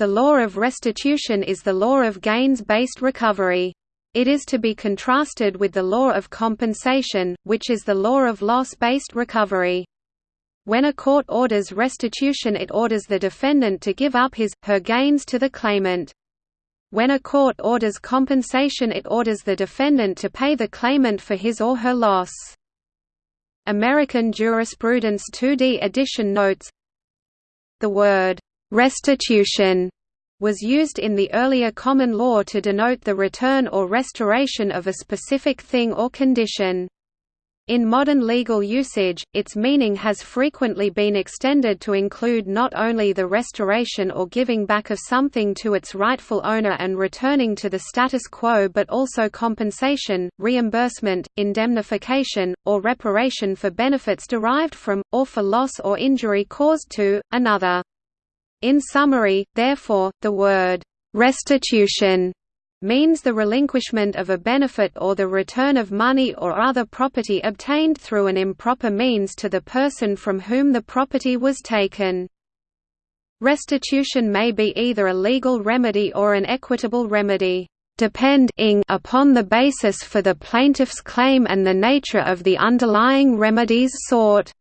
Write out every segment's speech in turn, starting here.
the law of restitution is the law of gains-based recovery. It is to be contrasted with the law of compensation, which is the law of loss-based recovery. When a court orders restitution it orders the defendant to give up his, her gains to the claimant. When a court orders compensation it orders the defendant to pay the claimant for his or her loss. American Jurisprudence 2D edition notes The word, "'restitution' was used in the earlier common law to denote the return or restoration of a specific thing or condition. In modern legal usage, its meaning has frequently been extended to include not only the restoration or giving back of something to its rightful owner and returning to the status quo but also compensation, reimbursement, indemnification, or reparation for benefits derived from, or for loss or injury caused to, another. In summary, therefore, the word, "'restitution' means the relinquishment of a benefit or the return of money or other property obtained through an improper means to the person from whom the property was taken. Restitution may be either a legal remedy or an equitable remedy, depending upon the basis for the plaintiff's claim and the nature of the underlying remedies sought.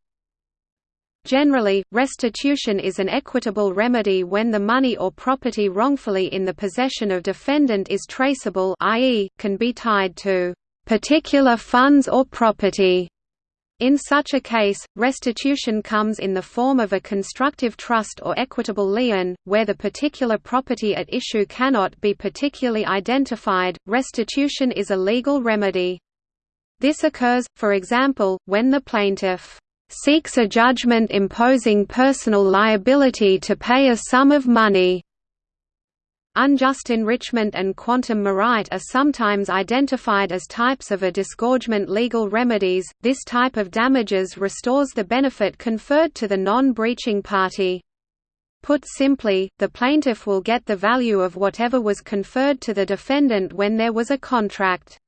Generally, restitution is an equitable remedy when the money or property wrongfully in the possession of defendant is traceable i.e., can be tied to particular funds or property. In such a case, restitution comes in the form of a constructive trust or equitable lien, where the particular property at issue cannot be particularly identified. Restitution is a legal remedy. This occurs, for example, when the plaintiff seeks a judgment imposing personal liability to pay a sum of money. Unjust enrichment and quantum meruit are sometimes identified as types of a disgorgement legal remedies. This type of damages restores the benefit conferred to the non-breaching party. Put simply, the plaintiff will get the value of whatever was conferred to the defendant when there was a contract.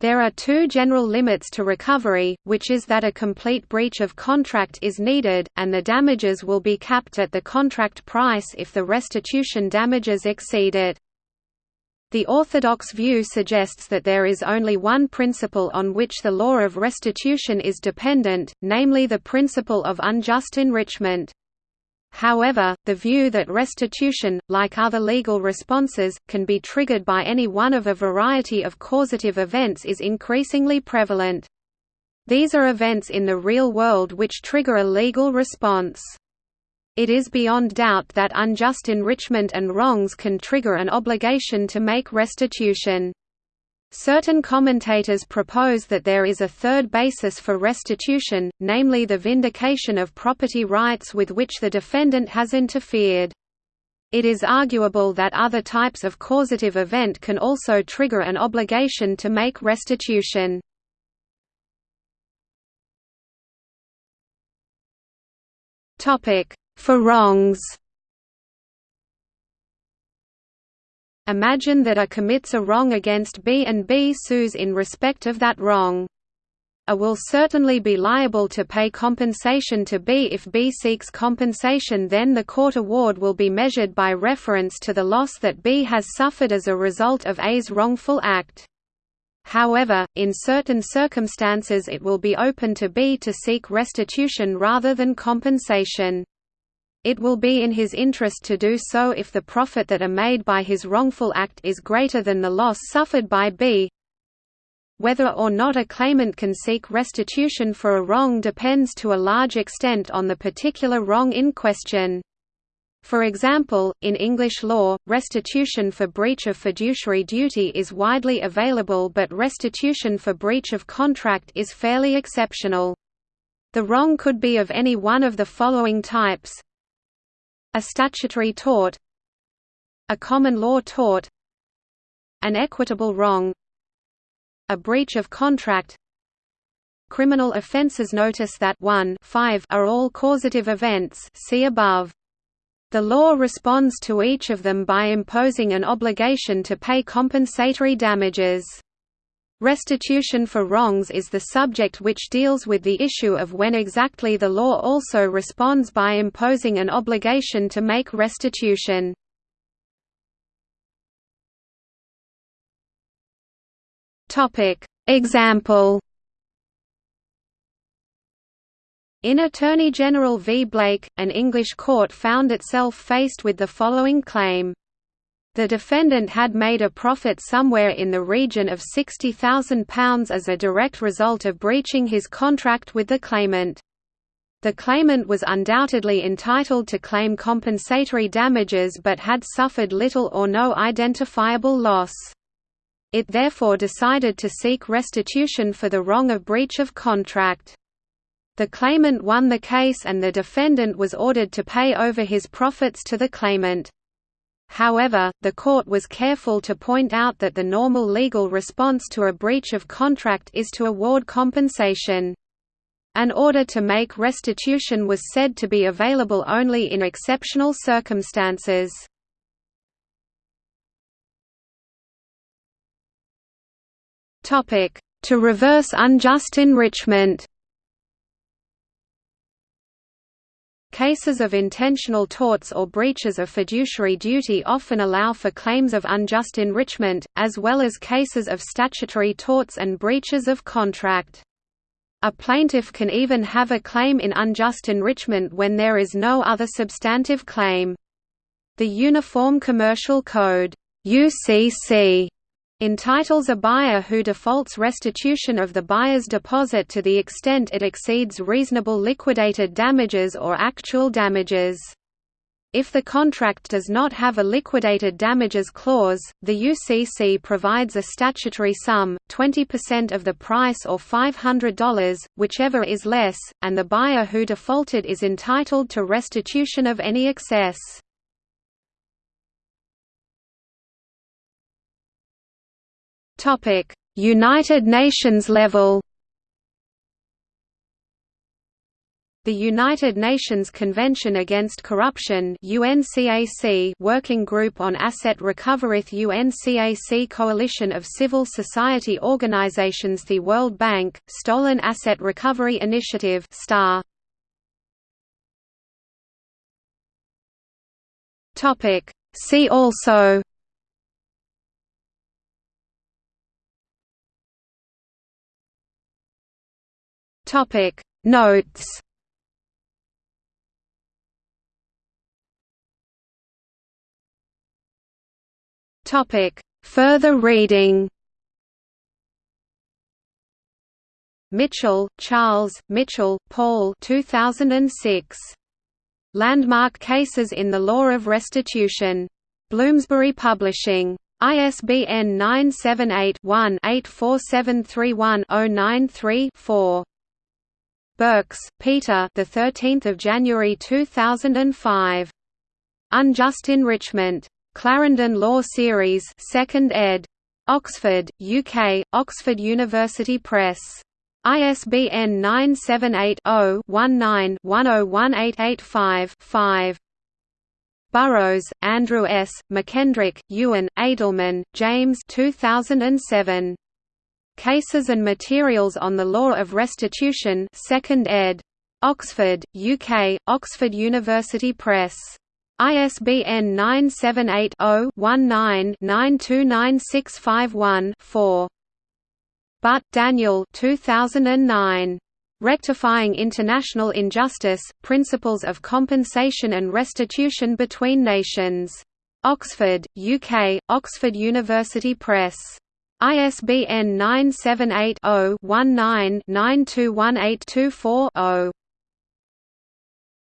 There are two general limits to recovery, which is that a complete breach of contract is needed, and the damages will be capped at the contract price if the restitution damages exceed it. The orthodox view suggests that there is only one principle on which the law of restitution is dependent, namely the principle of unjust enrichment. However, the view that restitution, like other legal responses, can be triggered by any one of a variety of causative events is increasingly prevalent. These are events in the real world which trigger a legal response. It is beyond doubt that unjust enrichment and wrongs can trigger an obligation to make restitution. Certain commentators propose that there is a third basis for restitution, namely the vindication of property rights with which the defendant has interfered. It is arguable that other types of causative event can also trigger an obligation to make restitution. For wrongs Imagine that A commits a wrong against B and B sues in respect of that wrong. A will certainly be liable to pay compensation to B if B seeks compensation then the court award will be measured by reference to the loss that B has suffered as a result of A's wrongful act. However, in certain circumstances it will be open to B to seek restitution rather than compensation. It will be in his interest to do so if the profit that are made by his wrongful act is greater than the loss suffered by B. Whether or not a claimant can seek restitution for a wrong depends to a large extent on the particular wrong in question. For example, in English law, restitution for breach of fiduciary duty is widely available but restitution for breach of contract is fairly exceptional. The wrong could be of any one of the following types a statutory tort A common law tort An equitable wrong A breach of contract Criminal offences notice that 1 5 are all causative events see above. The law responds to each of them by imposing an obligation to pay compensatory damages. Restitution for wrongs is the subject which deals with the issue of when exactly the law also responds by imposing an obligation to make restitution. Example. In Attorney General v. Blake, an English court found itself faced with the following claim. The defendant had made a profit somewhere in the region of £60,000 as a direct result of breaching his contract with the claimant. The claimant was undoubtedly entitled to claim compensatory damages but had suffered little or no identifiable loss. It therefore decided to seek restitution for the wrong of breach of contract. The claimant won the case and the defendant was ordered to pay over his profits to the claimant. However, the court was careful to point out that the normal legal response to a breach of contract is to award compensation. An order to make restitution was said to be available only in exceptional circumstances. To reverse unjust enrichment Cases of intentional torts or breaches of fiduciary duty often allow for claims of unjust enrichment, as well as cases of statutory torts and breaches of contract. A plaintiff can even have a claim in unjust enrichment when there is no other substantive claim. The Uniform Commercial Code UCC entitles a buyer who defaults restitution of the buyer's deposit to the extent it exceeds reasonable liquidated damages or actual damages. If the contract does not have a liquidated damages clause, the UCC provides a statutory sum, 20% of the price or $500, whichever is less, and the buyer who defaulted is entitled to restitution of any excess. Topic: United Nations level. The United Nations Convention Against Corruption UNCAC Working Group on Asset Recovery UNCAC Coalition of Civil Society Organizations The World Bank, Stolen Asset Recovery Initiative STAR. See also Topic Notes Topic Further reading Mitchell, Charles, Mitchell, Paul 2006. Landmark Cases in the Law of Restitution. Bloomsbury Publishing. ISBN 978 one 84731 093 4 Birks, Peter. The 13th of January 2005. Unjust Enrichment. Clarendon Law Series, 2nd ed. Oxford, UK, Oxford University Press. ISBN 978-0-19-101885-5. Burrows, Andrew S., McKendrick, Ewan, Edelman, James 2007. Cases and Materials on the Law of Restitution 2nd ed. Oxford, UK, Oxford University Press. ISBN 978 0 19 929651 Butt, Daniel 2009. Rectifying International Injustice, Principles of Compensation and Restitution Between Nations. Oxford, UK, Oxford University Press. ISBN 978 0 19 921824 0